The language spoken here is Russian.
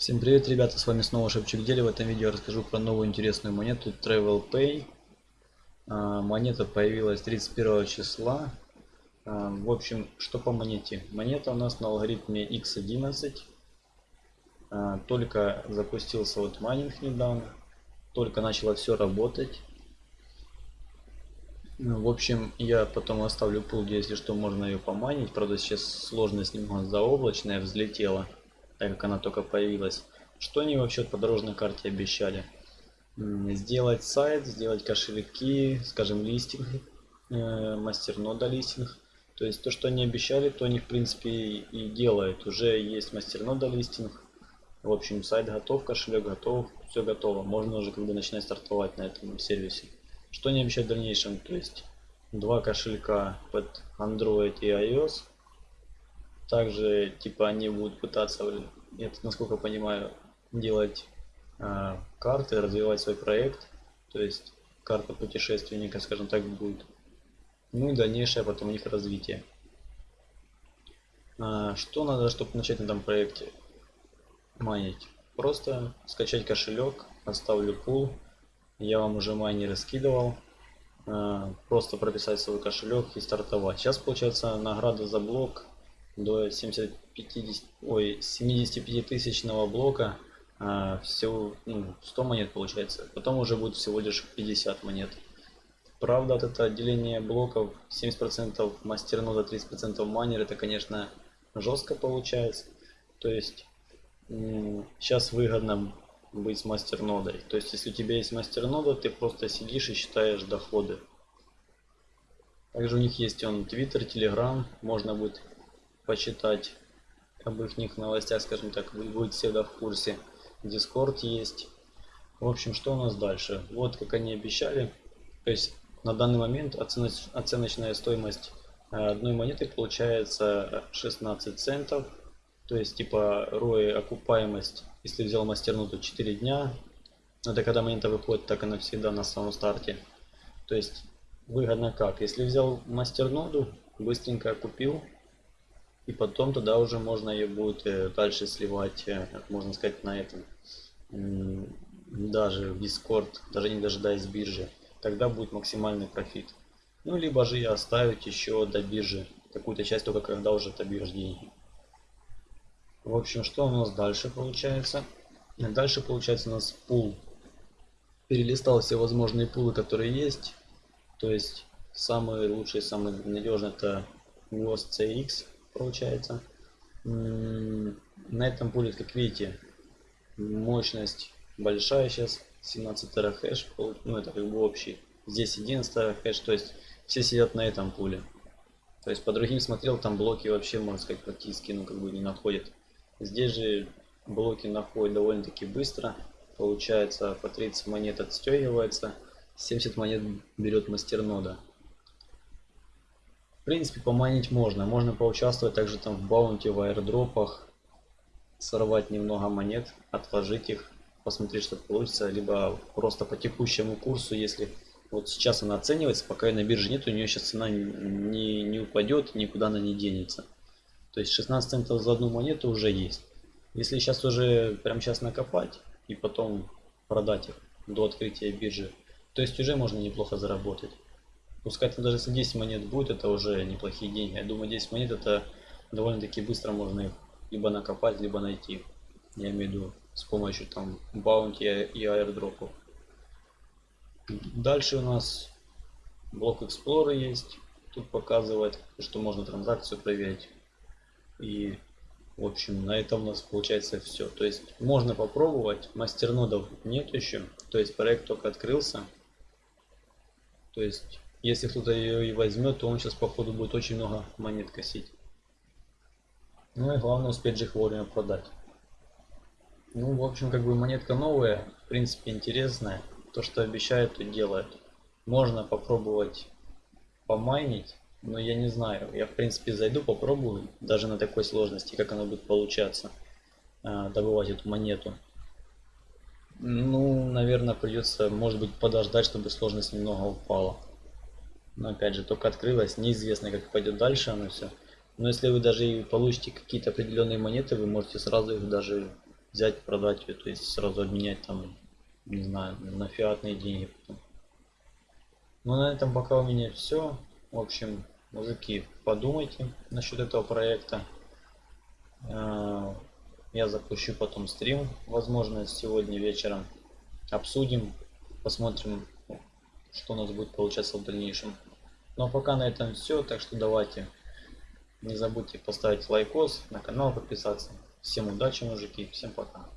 Всем привет, ребята, с вами снова Шепчик Дели. В этом видео расскажу про новую интересную монету Travel Pay. А, монета появилась 31 числа. А, в общем, что по монете? Монета у нас на алгоритме X11. А, только запустился вот майнинг недавно. Только начало все работать. Ну, в общем, я потом оставлю пул, если что, можно ее поманить. Правда, сейчас сложность немного заоблачная, взлетела так как она только появилась. Что они вообще по дорожной карте обещали? Сделать сайт, сделать кошельки, скажем, листинг, э, мастернода листинг. То есть то, что они обещали, то они в принципе и делают. Уже есть мастернода листинг. В общем, сайт готов, кошелек готов, все готово. Можно уже как бы начинать стартовать на этом сервисе. Что они обещают в дальнейшем? То есть два кошелька под Android и iOS также, типа, они будут пытаться, это, насколько понимаю, делать э, карты, развивать свой проект. То есть, карта путешественника, скажем так, будет. Ну и дальнейшее потом у них развитие. А, что надо, чтобы начать на этом проекте майнить? Просто скачать кошелек, оставлю пул. Я вам уже майнеры скидывал. А, просто прописать свой кошелек и стартовать. Сейчас получается награда за блок до 70, 50, ой, 75 тысячного блока а, всего ну, 100 монет получается. Потом уже будет всего лишь 50 монет. Правда, от это отделение блоков 70% мастернода, 30% майнер, это, конечно, жестко получается. То есть, сейчас выгодно быть с мастернодой. То есть, если у тебя есть мастернода, ты просто сидишь и считаешь доходы. Также у них есть он Twitter, Telegram, можно будет почитать об их новостях, скажем так, вы будете всегда в курсе. Дискорд есть. В общем, что у нас дальше? Вот как они обещали. То есть на данный момент оценоч оценочная стоимость э, одной монеты получается 16 центов. То есть типа ROI окупаемость, если взял мастернуту 4 дня. Это когда монета выходит, так она всегда на самом старте. То есть выгодно как? Если взял мастерноду, быстренько купил, и потом туда уже можно ее будет э, дальше сливать, э, можно сказать, на этом, даже в Discord, даже не дожидаясь биржи. Тогда будет максимальный профит. Ну, либо же я оставить еще до биржи какую-то часть, только когда уже отобьешь деньги. В общем, что у нас дальше получается? Дальше получается у нас пул. Перелистал все возможные пулы, которые есть. То есть, самый лучший, самый надежный это WOS CX получается. На этом будет, как видите, мощность большая сейчас, 17 терахэш, ну это как бы общий. Здесь 11 терахэш, то есть все сидят на этом пуле. То есть по другим смотрел, там блоки вообще, можно сказать, практически ну, как бы не находят. Здесь же блоки находят довольно-таки быстро. Получается по 30 монет отстегивается, 70 монет берет мастернода принципе, поманить можно. Можно поучаствовать также там в баунте, в аирдропах, сорвать немного монет, отложить их, посмотреть, что получится, либо просто по текущему курсу, если вот сейчас она оценивается, пока ее на бирже нет, у нее сейчас цена не, не упадет, никуда она не денется. То есть 16 центов за одну монету уже есть. Если сейчас уже прямо сейчас накопать и потом продать их до открытия биржи, то есть уже можно неплохо заработать. Пускай там даже если 10 монет будет, это уже неплохие деньги. Я думаю, 10 монет это довольно-таки быстро можно их либо накопать, либо найти. Я имею в виду с помощью там баунти и аирдропов. Дальше у нас блок Explorer есть. Тут показывает, что можно транзакцию проверить. И в общем на этом у нас получается все. То есть можно попробовать. Мастернодов нет еще. То есть проект только открылся. То есть если кто-то ее и возьмет, то он сейчас походу будет очень много монет косить. Ну и главное успеть же их вовремя продать. Ну, в общем, как бы монетка новая, в принципе интересная. То, что обещают, то делают. Можно попробовать помайнить, но я не знаю. Я, в принципе, зайду, попробую, даже на такой сложности, как оно будет получаться, а, добывать эту монету. Ну, наверное, придется, может быть, подождать, чтобы сложность немного упала. Но опять же, только открылось, неизвестно, как пойдет дальше оно все. Но если вы даже и получите какие-то определенные монеты, вы можете сразу их даже взять, продать то есть сразу обменять там, не знаю, на фиатные деньги. Ну на этом пока у меня все. В общем, мужики, подумайте насчет этого проекта. Э, Я запущу потом стрим, возможно, сегодня вечером. Обсудим, посмотрим, что у нас будет получаться в дальнейшем. Ну а пока на этом все, так что давайте не забудьте поставить лайкос, на канал подписаться. Всем удачи, мужики, всем пока.